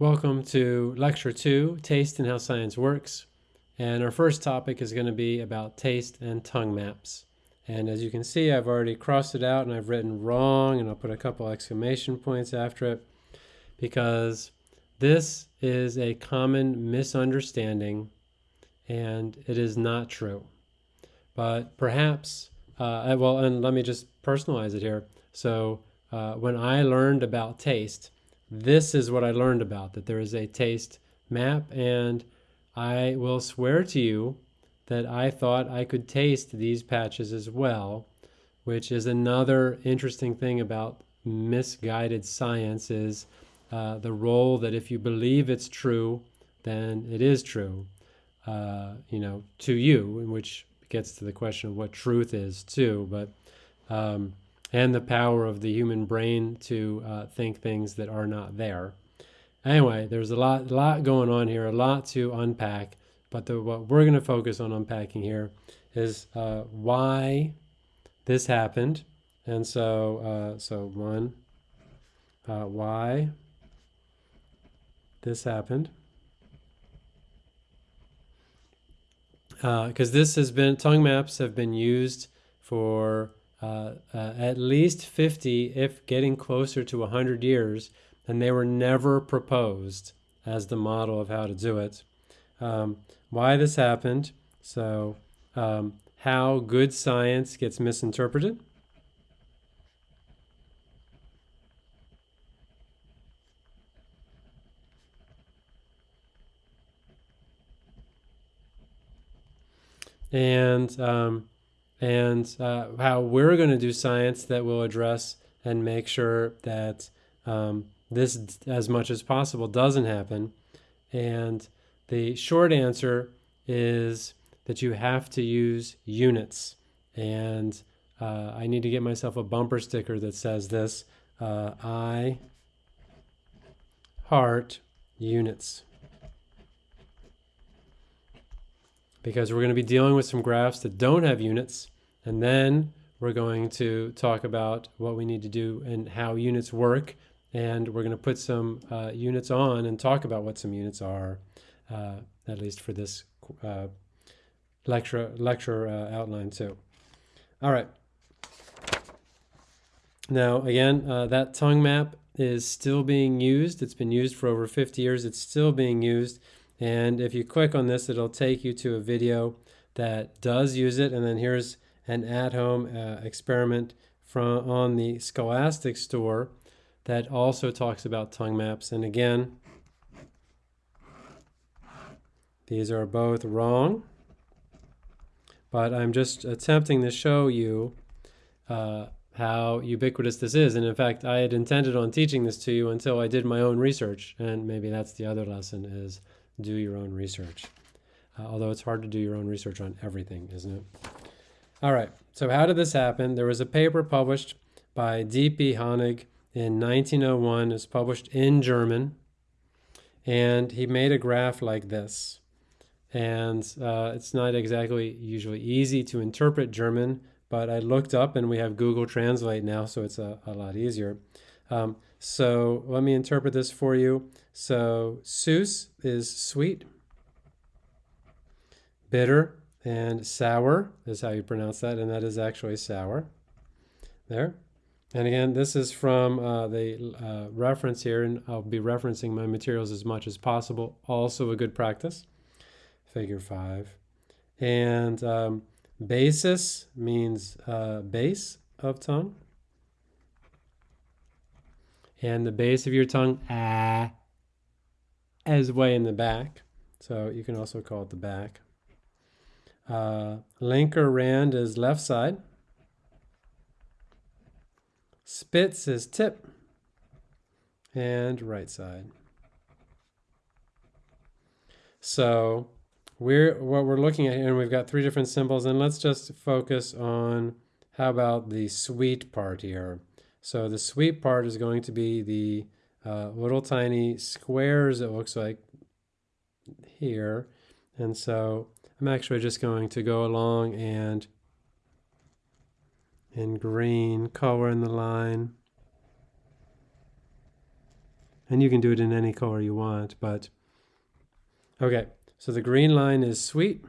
Welcome to Lecture 2, Taste and How Science Works. And our first topic is going to be about taste and tongue maps. And as you can see, I've already crossed it out and I've written wrong, and I'll put a couple exclamation points after it because this is a common misunderstanding and it is not true. But perhaps, uh, well, and let me just personalize it here. So uh, when I learned about taste, this is what I learned about that there is a taste map, and I will swear to you that I thought I could taste these patches as well, which is another interesting thing about misguided science is uh, the role that if you believe it's true, then it is true, uh, you know, to you, which gets to the question of what truth is too. But um, and the power of the human brain to uh, think things that are not there. Anyway, there's a lot, lot going on here, a lot to unpack. But the, what we're going to focus on unpacking here is uh, why this happened. And so, uh, so one, uh, why this happened. Because uh, this has been, tongue maps have been used for uh, uh, at least 50, if getting closer to 100 years, and they were never proposed as the model of how to do it. Um, why this happened, so um, how good science gets misinterpreted. And um, and uh, how we're going to do science that will address and make sure that um, this, as much as possible, doesn't happen. And the short answer is that you have to use units. And uh, I need to get myself a bumper sticker that says this uh, I heart units. Because we're going to be dealing with some graphs that don't have units and then we're going to talk about what we need to do and how units work. And we're going to put some uh, units on and talk about what some units are, uh, at least for this uh, lecture, lecture uh, outline too. All right. Now, again, uh, that tongue map is still being used. It's been used for over 50 years. It's still being used. And if you click on this, it'll take you to a video that does use it. And then here's an at-home uh, experiment from on the Scholastic store that also talks about tongue maps. And again, these are both wrong, but I'm just attempting to show you uh, how ubiquitous this is. And in fact, I had intended on teaching this to you until I did my own research. And maybe that's the other lesson is do your own research. Uh, although it's hard to do your own research on everything, isn't it? All right, so how did this happen? There was a paper published by D.P. Honig in 1901. It's published in German. And he made a graph like this. And uh, it's not exactly usually easy to interpret German, but I looked up and we have Google Translate now, so it's a, a lot easier. Um, so let me interpret this for you. So süß is sweet, bitter and sour is how you pronounce that, and that is actually sour. There. And again, this is from uh, the uh, reference here, and I'll be referencing my materials as much as possible. Also a good practice. Figure 5. And um, basis means uh, base of tongue. And the base of your tongue, ah, is way in the back. So you can also call it the back. Uh, linker rand is left side. Spitz is tip. And right side. So we're what we're looking at here, and we've got three different symbols, and let's just focus on how about the sweet part here. So the sweet part is going to be the uh, little tiny squares, it looks like here. And so I'm actually just going to go along and in green color in the line And you can do it in any color you want, but okay. So the green line is sweet.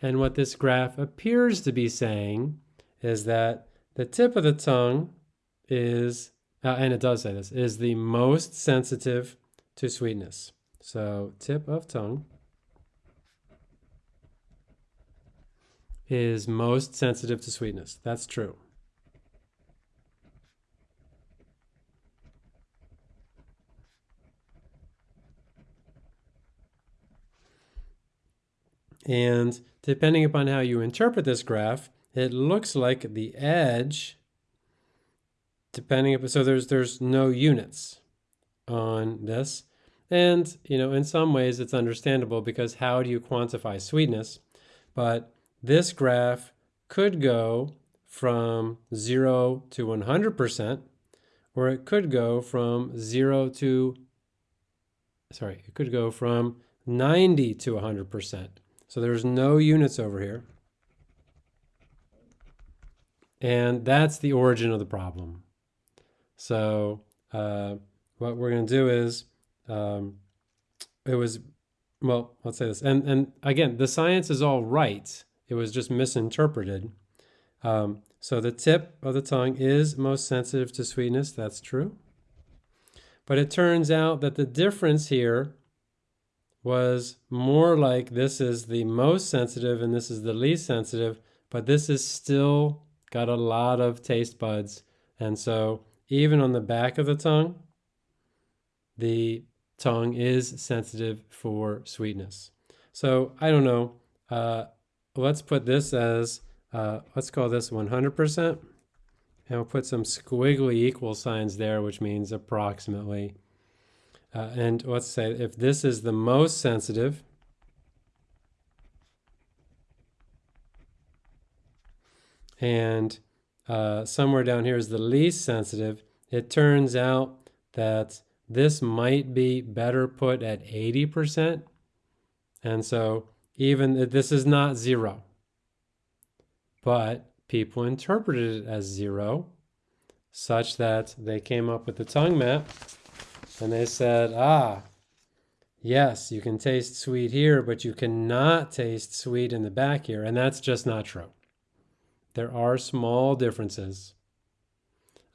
And what this graph appears to be saying is that the tip of the tongue is, uh, and it does say this, is the most sensitive to sweetness. So tip of tongue is most sensitive to sweetness. That's true. And depending upon how you interpret this graph, it looks like the edge, depending upon, so there's, there's no units on this. And, you know, in some ways it's understandable because how do you quantify sweetness? But this graph could go from 0 to 100%, or it could go from 0 to, sorry, it could go from 90 to 100%. So there's no units over here. And that's the origin of the problem. So uh, what we're going to do is, um, it was, well, let's say this. And, and again, the science is all right. It was just misinterpreted. Um, so the tip of the tongue is most sensitive to sweetness. That's true. But it turns out that the difference here was more like this is the most sensitive and this is the least sensitive, but this is still got a lot of taste buds. And so even on the back of the tongue, the tongue is sensitive for sweetness. So I don't know. Uh, let's put this as, uh, let's call this 100%. And we'll put some squiggly equal signs there, which means approximately. Uh, and let's say if this is the most sensitive, and uh, somewhere down here is the least sensitive, it turns out that this might be better put at 80%. And so even this is not zero, but people interpreted it as zero such that they came up with the tongue map and they said, ah, yes, you can taste sweet here, but you cannot taste sweet in the back here. And that's just not true. There are small differences.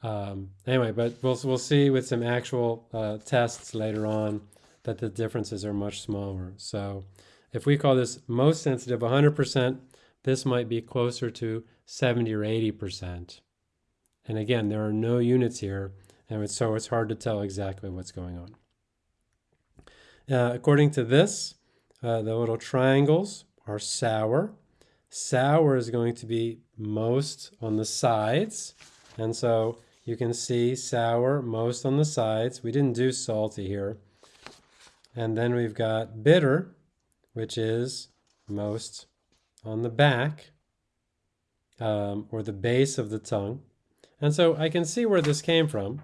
Um, anyway, but we'll, we'll see with some actual uh, tests later on that the differences are much smaller. So if we call this most sensitive 100%, this might be closer to 70 or 80%. And again, there are no units here, and so it's hard to tell exactly what's going on. Uh, according to this, uh, the little triangles are sour. Sour is going to be most on the sides. And so you can see sour most on the sides. We didn't do salty here. And then we've got bitter, which is most on the back um, or the base of the tongue. And so I can see where this came from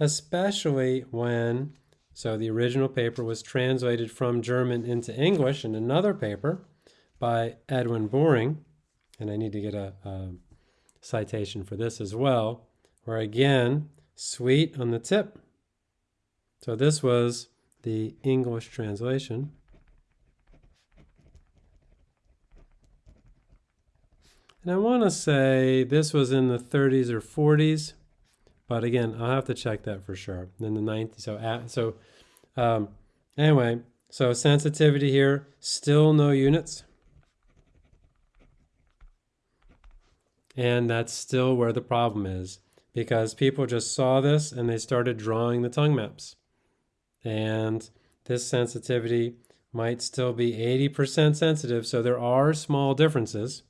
especially when, so the original paper was translated from German into English in another paper by Edwin Boring, and I need to get a, a citation for this as well, where again, sweet on the tip. So this was the English translation. And I want to say this was in the 30s or 40s. But again, I'll have to check that for sure. Then the ninth, so at, so um, anyway, so sensitivity here, still no units. And that's still where the problem is because people just saw this and they started drawing the tongue maps. And this sensitivity might still be 80% sensitive, so there are small differences.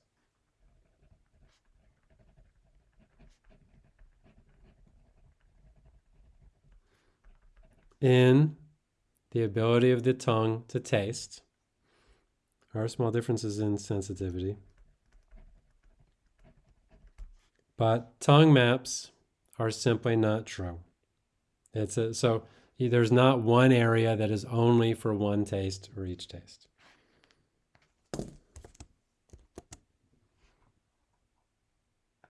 in the ability of the tongue to taste. There are small differences in sensitivity. But tongue maps are simply not true. It's a, so there's not one area that is only for one taste or each taste.